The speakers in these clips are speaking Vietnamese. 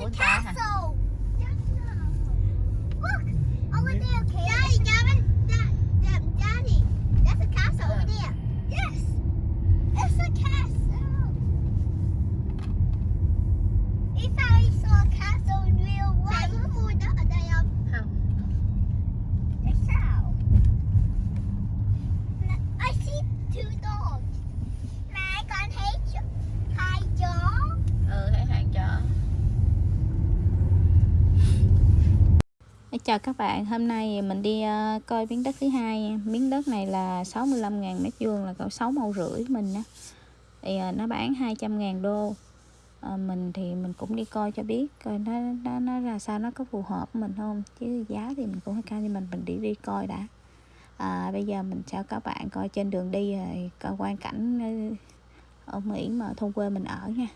It's a castle. Chào các bạn, hôm nay mình đi uh, coi miếng đất thứ hai. Miếng đất này là 65.000 mét vuông là cỡ 6 mẫu rưỡi mình á. Thì uh, nó bán 200.000 đô. Uh, mình thì mình cũng đi coi cho biết coi nó nó nó ra sao nó có phù hợp với mình không chứ giá thì mình cũng hơi cao nhưng mình mình đi đi coi đã. À, bây giờ mình cho các bạn coi trên đường đi rồi coi quan cảnh ở Mỹ mà thôn quê mình ở nha.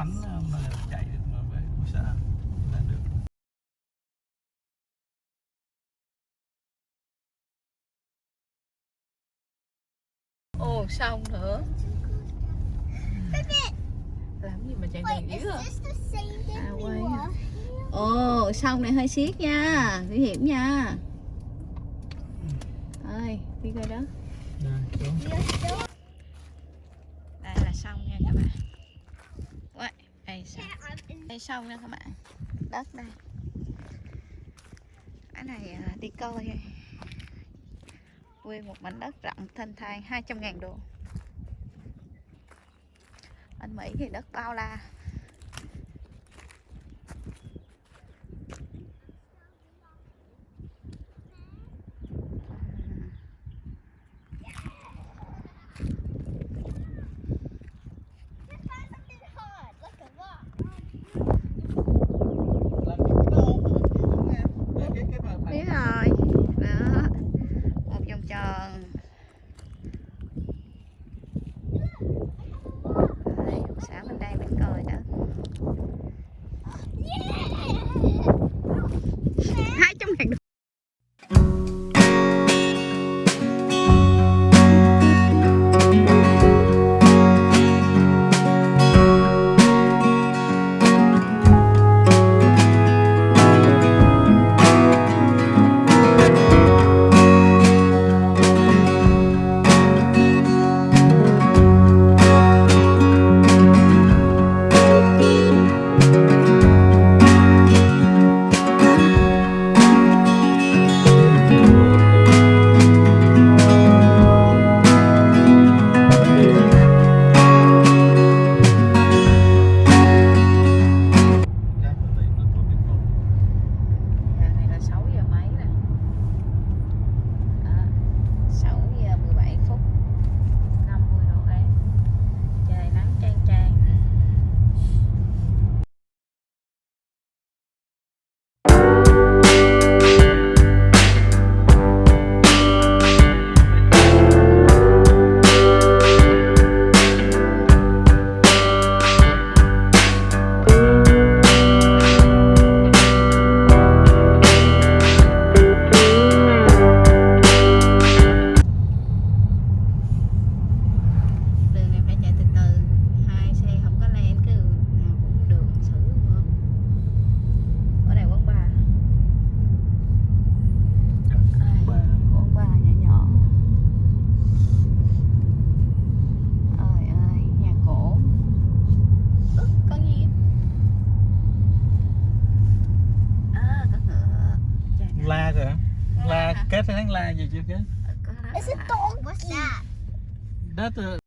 Bánh uh, mà chạy được mà về không sao lên được. Ồ xong nữa. Làm gì mà chạy gần dữ à À, quay. ồ xong này hơi xiết nha. Nguy hiểm nha. Ơi đi coi đó. Đây xuống đây là xong nha các bạn Uầy, đây xong đây, xong nha các bạn. Đất đây. Cái này à, đi coi quê một mảnh đất rộng, thanh thang 200 ngàn đô anh Mỹ thì đất bao la. did you? It's a donkey. What's that? That's a uh,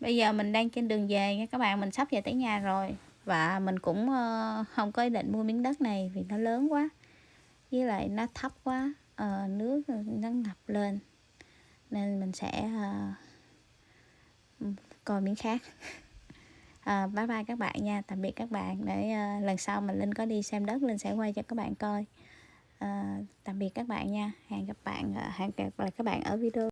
Bây giờ mình đang trên đường về nha các bạn mình sắp về tới nhà rồi. Và mình cũng uh, không có ý định mua miếng đất này vì nó lớn quá với lại nó thấp quá uh, nước nó ngập lên. Nên mình sẽ uh, coi miếng khác. À, bye bye các bạn nha tạm biệt các bạn để uh, lần sau mình linh có đi xem đất linh sẽ quay cho các bạn coi. À, tạm biệt các bạn nha hẹn gặp bạn hẹn gặp lại các bạn ở video.